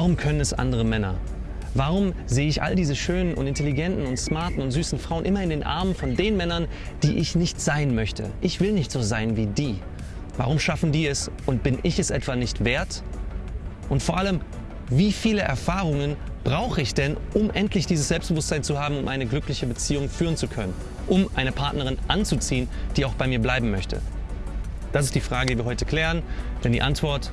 Warum können es andere Männer? Warum sehe ich all diese schönen und intelligenten und smarten und süßen Frauen immer in den Armen von den Männern, die ich nicht sein möchte? Ich will nicht so sein wie die. Warum schaffen die es und bin ich es etwa nicht wert? Und vor allem, wie viele Erfahrungen brauche ich denn, um endlich dieses Selbstbewusstsein zu haben, um eine glückliche Beziehung führen zu können? Um eine Partnerin anzuziehen, die auch bei mir bleiben möchte? Das ist die Frage, die wir heute klären, denn die Antwort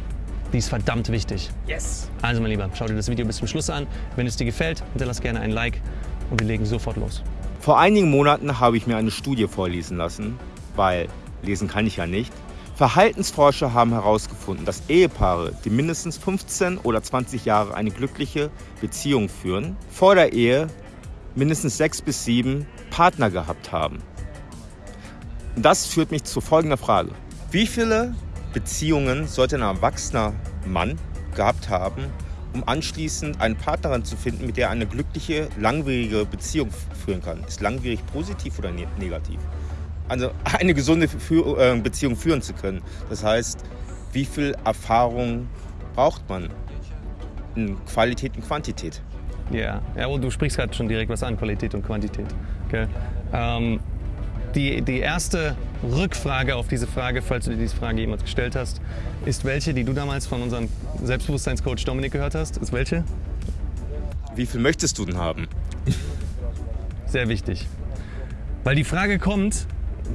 die ist verdammt wichtig. Yes! Also mein Lieber, schau dir das Video bis zum Schluss an. Wenn es dir gefällt, hinterlass gerne ein Like und wir legen sofort los. Vor einigen Monaten habe ich mir eine Studie vorlesen lassen, weil lesen kann ich ja nicht. Verhaltensforscher haben herausgefunden, dass Ehepaare, die mindestens 15 oder 20 Jahre eine glückliche Beziehung führen, vor der Ehe mindestens sechs bis sieben Partner gehabt haben. Und das führt mich zu folgender Frage. Wie viele Beziehungen sollte ein erwachsener Mann gehabt haben, um anschließend eine Partnerin zu finden, mit der er eine glückliche, langwierige Beziehung führen kann. Ist langwierig positiv oder ne-, negativ? Also eine gesunde äh, Beziehung führen zu können. Das heißt, wie viel Erfahrung braucht man in Qualität und Quantität? Ja, ja und du sprichst gerade schon direkt was an, Qualität und Quantität. Okay. Ähm, die, die erste Rückfrage auf diese Frage, falls du dir diese Frage jemals gestellt hast, ist welche, die du damals von unserem Selbstbewusstseinscoach Dominik gehört hast. Ist welche? Wie viel möchtest du denn haben? Sehr wichtig. Weil die Frage kommt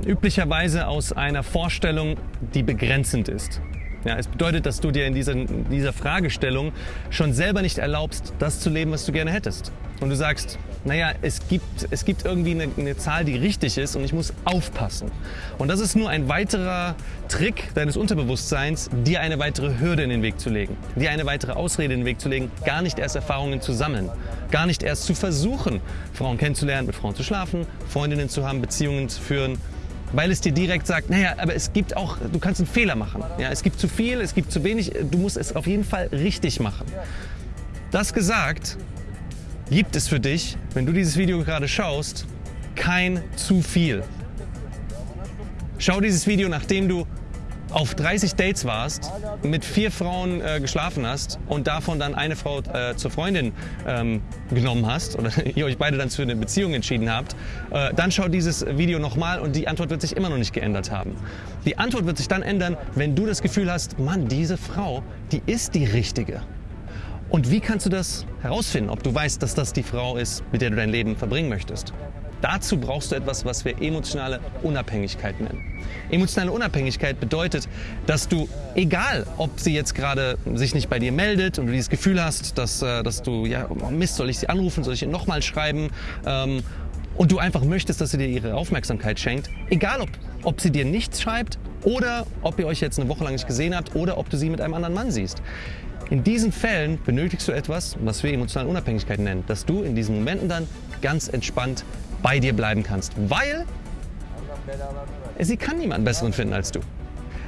üblicherweise aus einer Vorstellung, die begrenzend ist. Ja, es bedeutet, dass du dir in dieser, dieser Fragestellung schon selber nicht erlaubst, das zu leben, was du gerne hättest. Und du sagst, naja, es gibt, es gibt irgendwie eine, eine, Zahl, die richtig ist und ich muss aufpassen. Und das ist nur ein weiterer Trick deines Unterbewusstseins, dir eine weitere Hürde in den Weg zu legen, dir eine weitere Ausrede in den Weg zu legen, gar nicht erst Erfahrungen zu sammeln, gar nicht erst zu versuchen, Frauen kennenzulernen, mit Frauen zu schlafen, Freundinnen zu haben, Beziehungen zu führen, weil es dir direkt sagt, naja, aber es gibt auch, du kannst einen Fehler machen. Ja, es gibt zu viel, es gibt zu wenig, du musst es auf jeden Fall richtig machen. Das gesagt, gibt es für dich, wenn du dieses Video gerade schaust, kein zu viel. Schau dieses Video, nachdem du auf 30 Dates warst, mit vier Frauen äh, geschlafen hast und davon dann eine Frau äh, zur Freundin ähm, genommen hast oder ihr euch beide dann für eine Beziehung entschieden habt, äh, dann schau dieses Video nochmal und die Antwort wird sich immer noch nicht geändert haben. Die Antwort wird sich dann ändern, wenn du das Gefühl hast, Mann, diese Frau, die ist die richtige. Und wie kannst du das herausfinden, ob du weißt, dass das die Frau ist, mit der du dein Leben verbringen möchtest? Dazu brauchst du etwas, was wir emotionale Unabhängigkeit nennen. Emotionale Unabhängigkeit bedeutet, dass du, egal ob sie jetzt gerade sich nicht bei dir meldet und du dieses Gefühl hast, dass, äh, dass du, ja, oh Mist, soll ich sie anrufen, soll ich ihr nochmal schreiben, ähm, und du einfach möchtest, dass sie dir ihre Aufmerksamkeit schenkt, egal ob, ob sie dir nichts schreibt oder ob ihr euch jetzt eine Woche lang nicht gesehen habt oder ob du sie mit einem anderen Mann siehst. In diesen Fällen benötigst du etwas, was wir emotionale Unabhängigkeit nennen, dass du in diesen Momenten dann ganz entspannt bei dir bleiben kannst, weil sie kann niemanden besseren finden als du.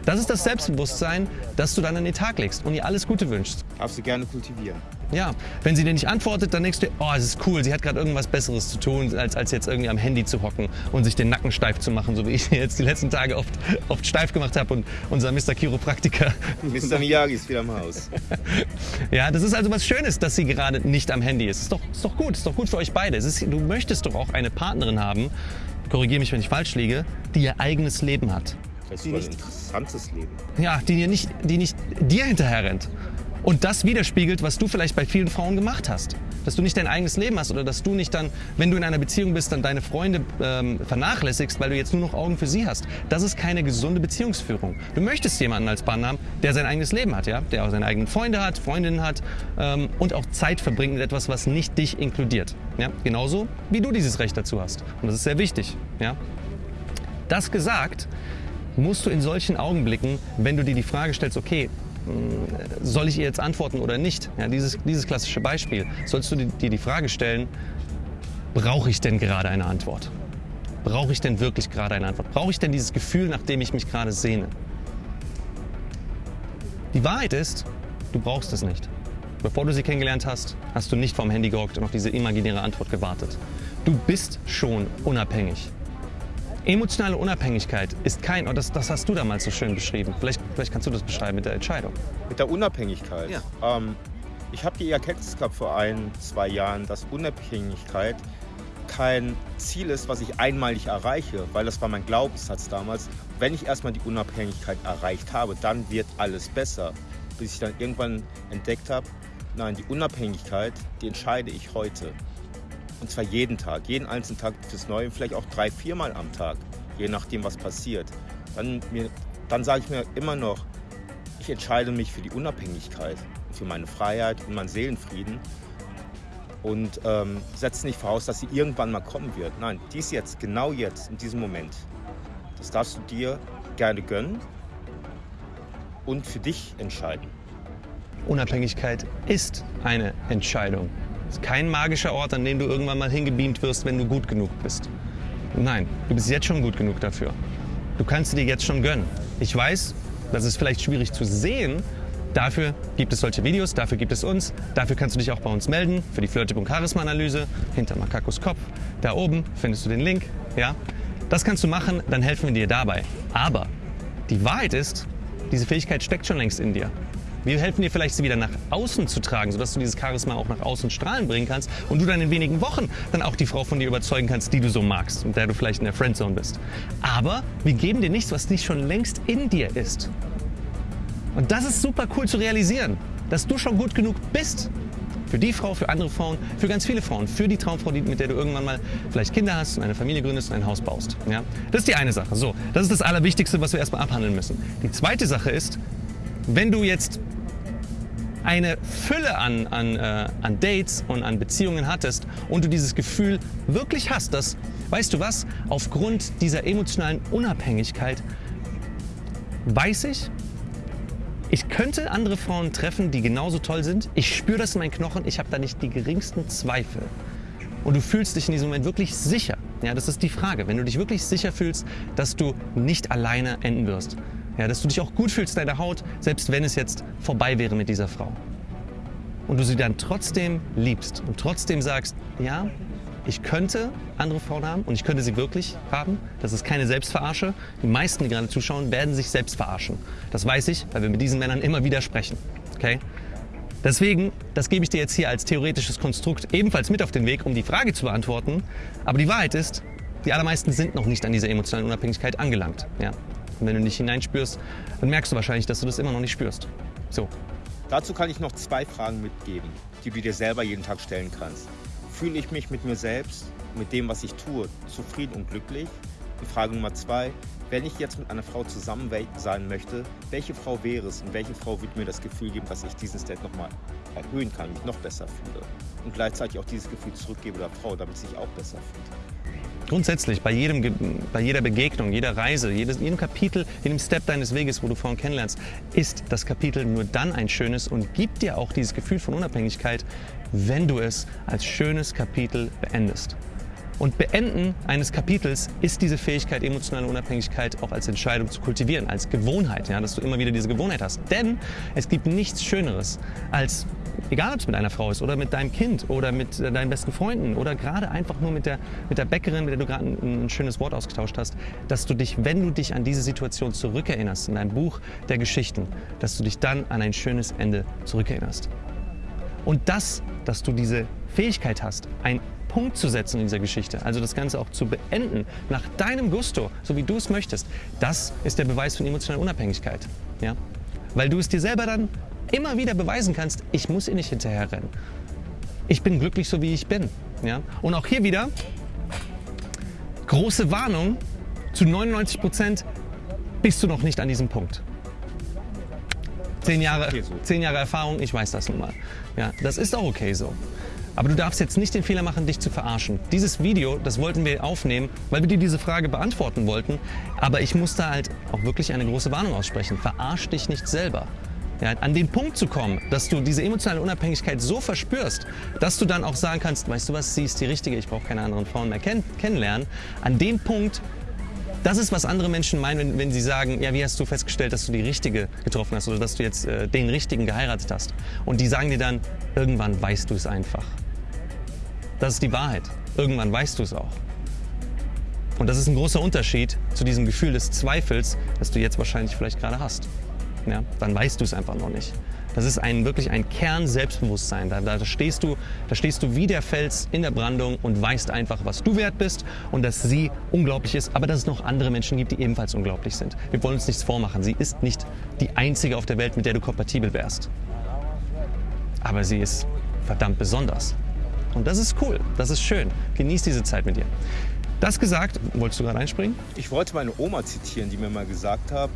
Das ist das Selbstbewusstsein, das du dann an den Tag legst und ihr alles Gute wünschst. Darfst du gerne kultivieren. Ja, wenn sie dir nicht antwortet, dann denkst du, oh, es ist cool, sie hat gerade irgendwas Besseres zu tun, als, als jetzt irgendwie am Handy zu hocken und sich den Nacken steif zu machen, so wie ich jetzt die letzten Tage oft, oft steif gemacht habe und unser Mr. Chiropraktiker. Mr. Miyagi ist wieder im Haus. ja, das ist also was Schönes, dass sie gerade nicht am Handy ist. Ist doch, ist doch gut, ist doch gut für euch beide. Ist, du möchtest doch auch eine Partnerin haben, korrigiere mich, wenn ich falsch liege, die ihr eigenes Leben hat. Das ist ein interessantes Leben. Ja, die nicht, die nicht dir hinterher rennt. Und das widerspiegelt, was du vielleicht bei vielen Frauen gemacht hast. Dass du nicht dein eigenes Leben hast oder dass du nicht dann, wenn du in einer Beziehung bist, dann deine Freunde ähm, vernachlässigst, weil du jetzt nur noch Augen für sie hast. Das ist keine gesunde Beziehungsführung. Du möchtest jemanden als Partner haben, der sein eigenes Leben hat, ja? der auch seine eigenen Freunde hat, Freundinnen hat ähm, und auch Zeit verbringt mit etwas, was nicht dich inkludiert. Ja? Genauso wie du dieses Recht dazu hast. Und das ist sehr wichtig. Ja? Das gesagt, musst du in solchen Augenblicken, wenn du dir die Frage stellst, okay, soll ich ihr jetzt antworten oder nicht? Ja, dieses, dieses klassische Beispiel. Sollst du dir die Frage stellen, brauche ich denn gerade eine Antwort? Brauche ich denn wirklich gerade eine Antwort? Brauche ich denn dieses Gefühl, nach dem ich mich gerade sehne? Die Wahrheit ist, du brauchst es nicht. Bevor du sie kennengelernt hast, hast du nicht vorm Handy gehockt und auf diese imaginäre Antwort gewartet. Du bist schon unabhängig. Emotionale Unabhängigkeit ist kein, das, das hast du damals so schön beschrieben. Vielleicht, vielleicht kannst du das beschreiben mit der Entscheidung. Mit der Unabhängigkeit? Ja. Ähm, Ich habe die Erkenntnis gehabt vor ein, zwei Jahren, dass Unabhängigkeit kein Ziel ist, was ich einmalig erreiche, weil das war mein Glaubenssatz damals. Wenn ich erstmal die Unabhängigkeit erreicht habe, dann wird alles besser. Bis ich dann irgendwann entdeckt habe, nein, die Unabhängigkeit, die entscheide ich heute. Und zwar jeden Tag, jeden einzelnen Tag fürs Neue, vielleicht auch drei, viermal am Tag, je nachdem, was passiert. Dann, dann sage ich mir immer noch, ich entscheide mich für die Unabhängigkeit, für meine Freiheit und meinen Seelenfrieden und ähm, setze nicht voraus, dass sie irgendwann mal kommen wird. Nein, dies jetzt, genau jetzt, in diesem Moment. Das darfst du dir gerne gönnen und für dich entscheiden. Unabhängigkeit ist eine Entscheidung. Ist kein magischer Ort, an dem du irgendwann mal hingebeamt wirst, wenn du gut genug bist. Nein, du bist jetzt schon gut genug dafür. Du kannst dir jetzt schon gönnen. Ich weiß, das ist vielleicht schwierig zu sehen. Dafür gibt es solche Videos, dafür gibt es uns. Dafür kannst du dich auch bei uns melden für die Flirtip und Charisma-Analyse hinter Makakos Kopf. Da oben findest du den Link. Ja? Das kannst du machen, dann helfen wir dir dabei. Aber die Wahrheit ist, diese Fähigkeit steckt schon längst in dir. Wir helfen dir vielleicht, sie wieder nach außen zu tragen, sodass du dieses Charisma auch nach außen strahlen bringen kannst und du dann in wenigen Wochen dann auch die Frau von dir überzeugen kannst, die du so magst und der du vielleicht in der Friendzone bist. Aber wir geben dir nichts, was nicht schon längst in dir ist. Und das ist super cool zu realisieren, dass du schon gut genug bist. Für die Frau, für andere Frauen, für ganz viele Frauen, für die Traumfrau, mit der du irgendwann mal vielleicht Kinder hast und eine Familie gründest und ein Haus baust. Ja? Das ist die eine Sache. So, das ist das Allerwichtigste, was wir erstmal abhandeln müssen. Die zweite Sache ist, wenn du jetzt eine Fülle an, an, äh, an Dates und an Beziehungen hattest und du dieses Gefühl wirklich hast, dass, weißt du was, aufgrund dieser emotionalen Unabhängigkeit weiß ich, ich könnte andere Frauen treffen, die genauso toll sind. Ich spüre das in meinen Knochen. Ich habe da nicht die geringsten Zweifel. Und du fühlst dich in diesem Moment wirklich sicher. Ja, das ist die Frage. Wenn du dich wirklich sicher fühlst, dass du nicht alleine enden wirst. Ja, dass du dich auch gut fühlst in deiner Haut, selbst wenn es jetzt vorbei wäre mit dieser Frau. Und du sie dann trotzdem liebst und trotzdem sagst, ja, ich könnte andere Frauen haben und ich könnte sie wirklich haben. Das ist keine Selbstverarsche. Die meisten, die gerade zuschauen, werden sich selbst verarschen. Das weiß ich, weil wir mit diesen Männern immer wieder sprechen. Okay? Deswegen, das gebe ich dir jetzt hier als theoretisches Konstrukt ebenfalls mit auf den Weg, um die Frage zu beantworten. Aber die Wahrheit ist, die allermeisten sind noch nicht an dieser emotionalen Unabhängigkeit angelangt. Ja? Und wenn du nicht hineinspürst, dann merkst du wahrscheinlich, dass du das immer noch nicht spürst. So. Dazu kann ich noch zwei Fragen mitgeben, die du dir selber jeden Tag stellen kannst. Fühle ich mich mit mir selbst, mit dem, was ich tue, zufrieden und glücklich? Und Frage Nummer zwei, wenn ich jetzt mit einer Frau zusammen sein möchte, welche Frau wäre es und welche Frau würde mir das Gefühl geben, dass ich diesen State nochmal erhöhen kann, mich noch besser fühle und gleichzeitig auch dieses Gefühl zurückgebe der Frau, damit sie sich auch besser fühlt? Grundsätzlich bei, jedem, bei jeder Begegnung, jeder Reise, jedes, jedem Kapitel, jedem Step deines Weges, wo du Frauen kennenlernst, ist das Kapitel nur dann ein schönes und gibt dir auch dieses Gefühl von Unabhängigkeit, wenn du es als schönes Kapitel beendest. Und Beenden eines Kapitels ist diese Fähigkeit, emotionale Unabhängigkeit auch als Entscheidung zu kultivieren, als Gewohnheit, ja, dass du immer wieder diese Gewohnheit hast. Denn es gibt nichts Schöneres als egal ob es mit einer Frau ist oder mit deinem Kind oder mit äh, deinen besten Freunden oder gerade einfach nur mit der, mit der Bäckerin, mit der du gerade ein, ein, schönes Wort ausgetauscht hast, dass du dich, wenn du dich an diese Situation zurückerinnerst, in deinem Buch der Geschichten, dass du dich dann an ein schönes Ende zurückerinnerst. Und das, dass du diese Fähigkeit hast, einen Punkt zu setzen in dieser Geschichte, also das Ganze auch zu beenden, nach deinem Gusto, so wie du es möchtest, das ist der Beweis von emotionaler Unabhängigkeit. Ja? Weil du es dir selber dann immer wieder beweisen kannst, ich muss ihr nicht hinterherrennen. Ich bin glücklich, so wie ich bin. Ja? Und auch hier wieder, große Warnung, zu 99 Prozent bist du noch nicht an diesem Punkt. Zehn Jahre, zehn Jahre Erfahrung, ich weiß das nun mal. Ja, das ist auch okay so. Aber du darfst jetzt nicht den Fehler machen, dich zu verarschen. Dieses Video, das wollten wir aufnehmen, weil wir dir diese Frage beantworten wollten. Aber ich muss da halt auch wirklich eine große Warnung aussprechen. Verarsch dich nicht selber. Ja, an den Punkt zu kommen, dass du diese emotionale Unabhängigkeit so verspürst, dass du dann auch sagen kannst, weißt du was, sie ist die Richtige, ich brauche keine anderen Frauen mehr kenn kennenlernen. An dem Punkt, das ist, was andere Menschen meinen, wenn, wenn, sie sagen, ja, wie hast du festgestellt, dass du die Richtige getroffen hast oder dass du jetzt äh, den Richtigen geheiratet hast. Und die sagen dir dann, irgendwann weißt du es einfach. Das ist die Wahrheit. Irgendwann weißt du es auch. Und das ist ein großer Unterschied zu diesem Gefühl des Zweifels, das du jetzt wahrscheinlich vielleicht gerade hast. ja, dann weißt du es einfach noch nicht. Das ist ein, wirklich ein Kern Selbstbewusstsein. Da, da, stehst du, da stehst du wie der Fels in der Brandung und weißt einfach, was du wert bist und dass sie unglaublich ist, aber dass es noch andere Menschen gibt, die ebenfalls unglaublich sind. Wir wollen uns nichts vormachen. Sie ist nicht die einzige auf der Welt, mit der du kompatibel wärst. Aber sie ist verdammt besonders. Und das ist cool, das ist schön. Genieß diese Zeit mit ihr. Das gesagt, wolltest du gerade einspringen? Ich wollte meine Oma zitieren, die mir mal gesagt hat,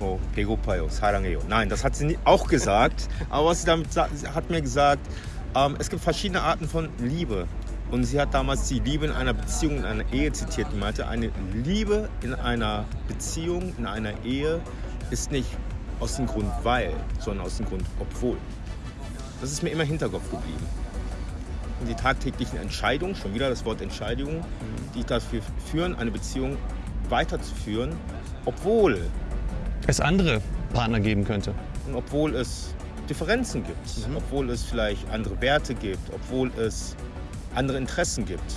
oh, Pegopayo, Sarangeyo. Nein, das hat sie auch gesagt, aber was sie damit hat mir gesagt, ähm, es gibt verschiedene Arten von Liebe. Und sie hat damals die Liebe in einer Beziehung, in einer Ehe zitiert. Die meinte, eine Liebe in einer Beziehung, in einer Ehe ist nicht aus dem Grund weil, sondern aus dem Grund obwohl. Das ist mir immer im Hinterkopf geblieben. Und die tagtäglichen Entscheidungen, schon wieder das Wort Entscheidungen, die dafür führen, eine Beziehung weiterzuführen, obwohl es andere Partner geben könnte. Und obwohl es Differenzen gibt, mhm. obwohl es vielleicht andere Werte gibt, obwohl es andere Interessen gibt.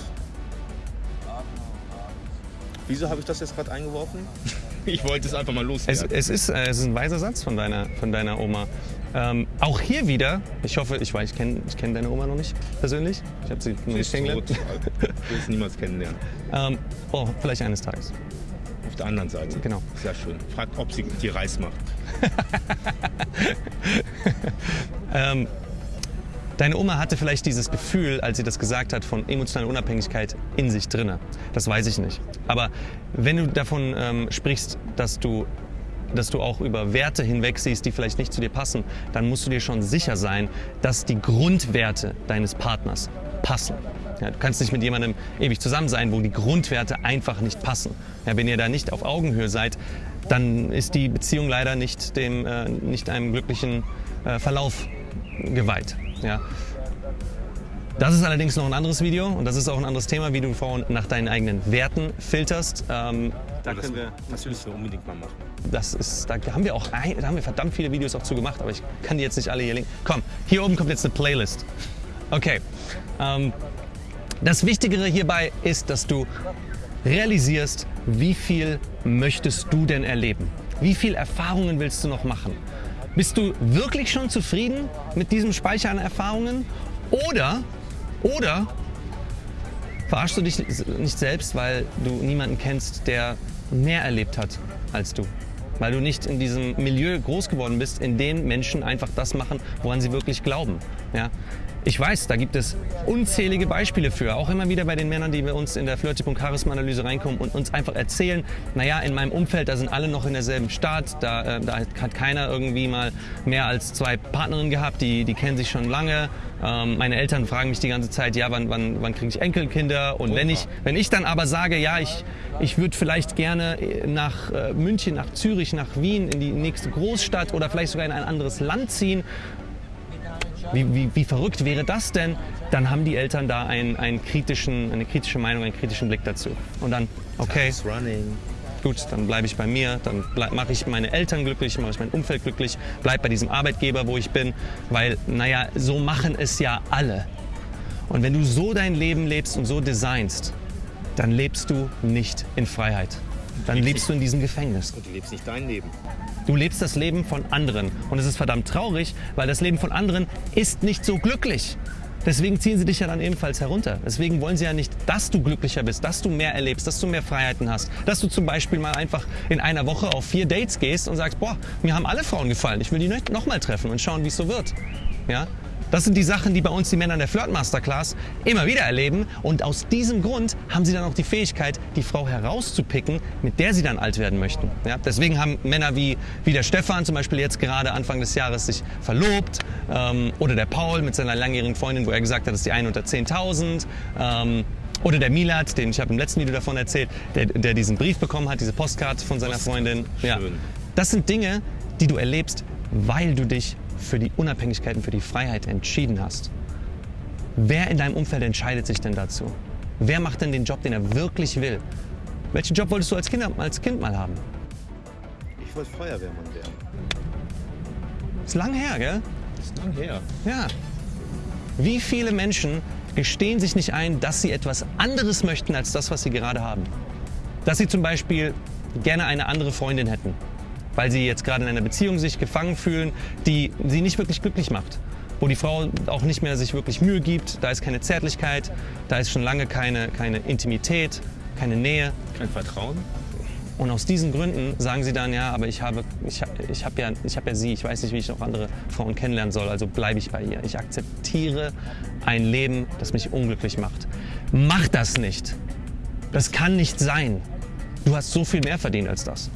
Wieso habe ich das jetzt gerade eingeworfen? ich wollte es einfach mal loswerden. Es, es, ist, äh, es ist ein weiser Satz von deiner, von deiner Oma. Ähm, auch hier wieder, ich hoffe, ich weiß, ich kenne ich kenn deine Oma noch nicht persönlich. Ich habe sie noch nicht kennengelernt. Ich will sie niemals kennenlernen. Ähm, oh, vielleicht eines Tages. Auf der anderen Seite. Genau. Sehr schön. Fragt, ob sie dir Reis macht. ähm, Deine Oma hatte vielleicht dieses Gefühl, als sie das gesagt hat, von emotionaler Unabhängigkeit in sich drinne. Das weiß ich nicht. Aber wenn du davon ähm, sprichst, dass du dass du auch über Werte hinweg siehst, die vielleicht nicht zu dir passen, dann musst du dir schon sicher sein, dass die Grundwerte deines Partners passen. Ja, du kannst nicht mit jemandem ewig zusammen sein, wo die Grundwerte einfach nicht passen. Ja, wenn ihr da nicht auf Augenhöhe seid, dann ist die Beziehung leider nicht, dem, äh, nicht einem glücklichen äh, Verlauf geweiht. Ja. Das ist allerdings noch ein anderes Video und das ist auch ein anderes Thema, wie du Frauen nach deinen eigenen Werten filterst. Ähm, da das, können wir, das müssen wir unbedingt mal machen. Das ist, da haben wir auch ein, da haben wir verdammt viele Videos auch zu gemacht, aber ich kann die jetzt nicht alle hier linken. Komm, hier oben kommt jetzt eine Playlist. Okay. Ähm, das Wichtigere hierbei ist, dass du realisierst, wie viel möchtest du denn erleben? Wie viele Erfahrungen willst du noch machen? Bist du wirklich schon zufrieden mit diesem Speicher an Erfahrungen? Oder, oder verarschst du dich nicht selbst, weil du niemanden kennst, der mehr erlebt hat als du? Weil du nicht in diesem Milieu groß geworden bist, in dem Menschen einfach das machen, woran sie wirklich glauben. Ja? Ich weiß, da gibt es unzählige Beispiele für, auch immer wieder bei den Männern, die bei uns in der Flirty.charisma-Analyse reinkommen und uns einfach erzählen, naja, in meinem Umfeld, da sind alle noch in derselben Stadt, da, äh, da hat keiner irgendwie mal mehr als zwei Partnerinnen gehabt, die, die kennen sich schon lange. Ähm, meine Eltern fragen mich die ganze Zeit, ja, wann, wann, wann kriege ich Enkelkinder? Und wenn ich, wenn ich dann aber sage, ja, ich, ich würde vielleicht gerne nach äh, München, nach Zürich, nach Wien, in die nächste Großstadt oder vielleicht sogar in ein anderes Land ziehen, wie, wie, wie verrückt wäre das denn? Dann haben die Eltern da einen, einen kritischen, eine kritische Meinung, einen kritischen Blick dazu. Und dann, okay, gut, dann bleibe ich bei mir, dann mache ich meine Eltern glücklich, mache ich mein Umfeld glücklich, bleibe bei diesem Arbeitgeber, wo ich bin, weil, naja, so machen es ja alle. Und wenn du so dein Leben lebst und so designst, dann lebst du nicht in Freiheit. Dann lebst du in diesem Gefängnis. Und du lebst nicht dein Leben. Du lebst das Leben von anderen. Und es ist verdammt traurig, weil das Leben von anderen ist nicht so glücklich. Deswegen ziehen sie dich ja dann ebenfalls herunter. Deswegen wollen sie ja nicht, dass du glücklicher bist, dass du mehr erlebst, dass du mehr Freiheiten hast. Dass du zum Beispiel mal einfach in einer Woche auf vier Dates gehst und sagst, boah, mir haben alle Frauen gefallen. Ich will die noch mal treffen und schauen, wie es so wird. Ja? Das sind die Sachen, die bei uns die Männer in der Flirt Masterclass immer wieder erleben. Und aus diesem Grund haben sie dann auch die Fähigkeit, die Frau herauszupicken, mit der sie dann alt werden möchten. Ja, deswegen haben Männer wie, wie der Stefan zum Beispiel jetzt gerade Anfang des Jahres sich verlobt. Ähm, oder der Paul mit seiner langjährigen Freundin, wo er gesagt hat, das ist die eine unter 10.000. Ähm, oder der Milat, den ich habe im letzten Video davon erzählt, der, der diesen Brief bekommen hat, diese Postkarte von seiner Freundin. Ja. Das sind Dinge, die du erlebst, weil du dich für die Unabhängigkeit und für die Freiheit entschieden hast, wer in deinem Umfeld entscheidet sich denn dazu? Wer macht denn den Job, den er wirklich will? Welchen Job wolltest du als Kind, als kind mal haben? Ich wollte Feuerwehrmann werden. Ist lang her, gell? Ist lang her. Ja. Wie viele Menschen gestehen sich nicht ein, dass sie etwas anderes möchten als das, was sie gerade haben? Dass sie zum Beispiel gerne eine andere Freundin hätten weil sie jetzt gerade in einer Beziehung sich gefangen fühlen, die sie nicht wirklich glücklich macht. Wo die Frau auch nicht mehr sich wirklich Mühe gibt, da ist keine Zärtlichkeit, da ist schon lange keine, keine Intimität, keine Nähe. Kein Vertrauen? Und aus diesen Gründen sagen sie dann, ja, aber ich habe, ich, ich habe ja, ich habe ja sie, ich weiß nicht, wie ich noch andere Frauen kennenlernen soll, also bleibe ich bei ihr. Ich akzeptiere ein Leben, das mich unglücklich macht. Mach das nicht. Das kann nicht sein. Du hast so viel mehr verdient als das.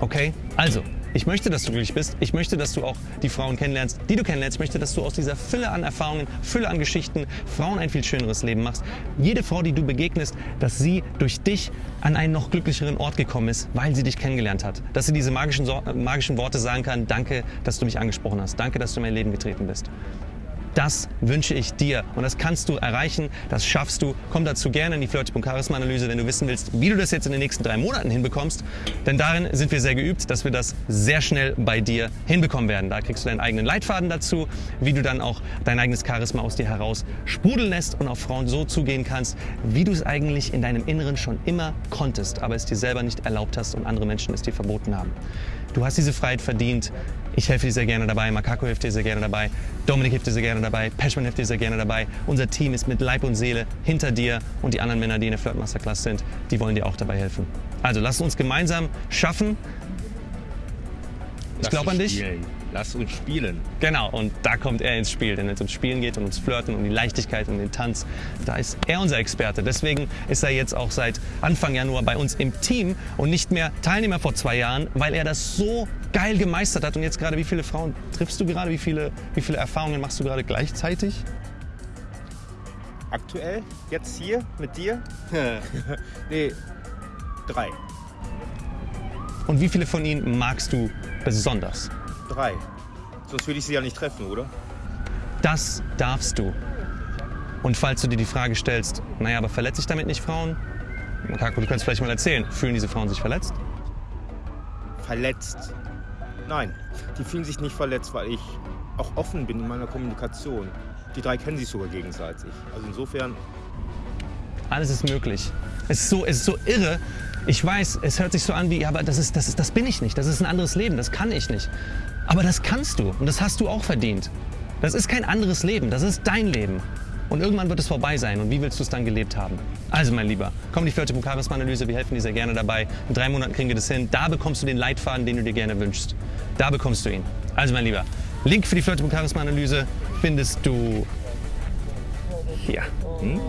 Okay? Also, ich möchte, dass du glücklich bist. Ich möchte, dass du auch die Frauen kennenlernst, die du kennenlernst. Ich möchte, dass du aus dieser Fülle an Erfahrungen, Fülle an Geschichten Frauen ein viel schöneres Leben machst. Jede Frau, die du begegnest, dass sie durch dich an einen noch glücklicheren Ort gekommen ist, weil sie dich kennengelernt hat. Dass sie diese magischen, magischen Worte sagen kann, danke, dass du mich angesprochen hast. Danke, dass du in mein Leben getreten bist. Das wünsche ich dir und das kannst du erreichen, das schaffst du. Komm dazu gerne in die Flirty.charisma-Analyse, wenn du wissen willst, wie du das jetzt in den nächsten drei Monaten hinbekommst. Denn darin sind wir sehr geübt, dass wir das sehr schnell bei dir hinbekommen werden. Da kriegst du deinen eigenen Leitfaden dazu, wie du dann auch dein eigenes Charisma aus dir heraus sprudeln lässt und auf Frauen so zugehen kannst, wie du es eigentlich in deinem Inneren schon immer konntest, aber es dir selber nicht erlaubt hast und andere Menschen es dir verboten haben. Du hast diese Freiheit verdient. Ich helfe dir sehr gerne dabei, Makako hilft dir sehr gerne dabei, Dominik hilft dir sehr gerne dabei, Peschman hilft dir sehr gerne dabei. Unser Team ist mit Leib und Seele hinter dir und die anderen Männer, die in der Flirt Masterclass sind, die wollen dir auch dabei helfen. Also lass uns gemeinsam schaffen. Ich glaube an dich. Spielen. Lass uns spielen. Genau, und da kommt er ins Spiel. Denn wenn es ums Spielen geht und ums Flirten, um die Leichtigkeit und den Tanz, da ist er unser Experte. Deswegen ist er jetzt auch seit Anfang Januar bei uns im Team und nicht mehr Teilnehmer vor zwei Jahren, weil er das so geil gemeistert hat. Und jetzt gerade, wie viele Frauen triffst du gerade? Wie viele, wie viele Erfahrungen machst du gerade gleichzeitig? Aktuell, jetzt hier mit dir? nee, drei. Und wie viele von ihnen magst du besonders? Drei. Sonst würde ich sie ja nicht treffen, oder? Das darfst du. Und falls du dir die Frage stellst, naja, aber verletze ich damit nicht Frauen? Kako, du kannst vielleicht mal erzählen, fühlen diese Frauen sich verletzt? Verletzt? Nein, die fühlen sich nicht verletzt, weil ich auch offen bin in meiner Kommunikation. Die drei kennen sich sogar gegenseitig. Also insofern. Alles ist möglich. Es ist so, es ist so irre. Ich weiß, es hört sich so an wie, aber das, ist, das, ist, das bin ich nicht. Das ist ein anderes Leben. Das kann ich nicht. Aber das kannst du und das hast du auch verdient. Das ist kein anderes Leben. Das ist dein Leben. Und irgendwann wird es vorbei sein. Und wie willst du es dann gelebt haben? Also, mein Lieber, komm die Flirte Charisma-Analyse. Wir helfen dir sehr gerne dabei. In drei Monaten kriegen wir das hin. Da bekommst du den Leitfaden, den du dir gerne wünschst. Da bekommst du ihn. Also, mein Lieber, Link für die Flirte Charisma-Analyse findest du hier. Hm?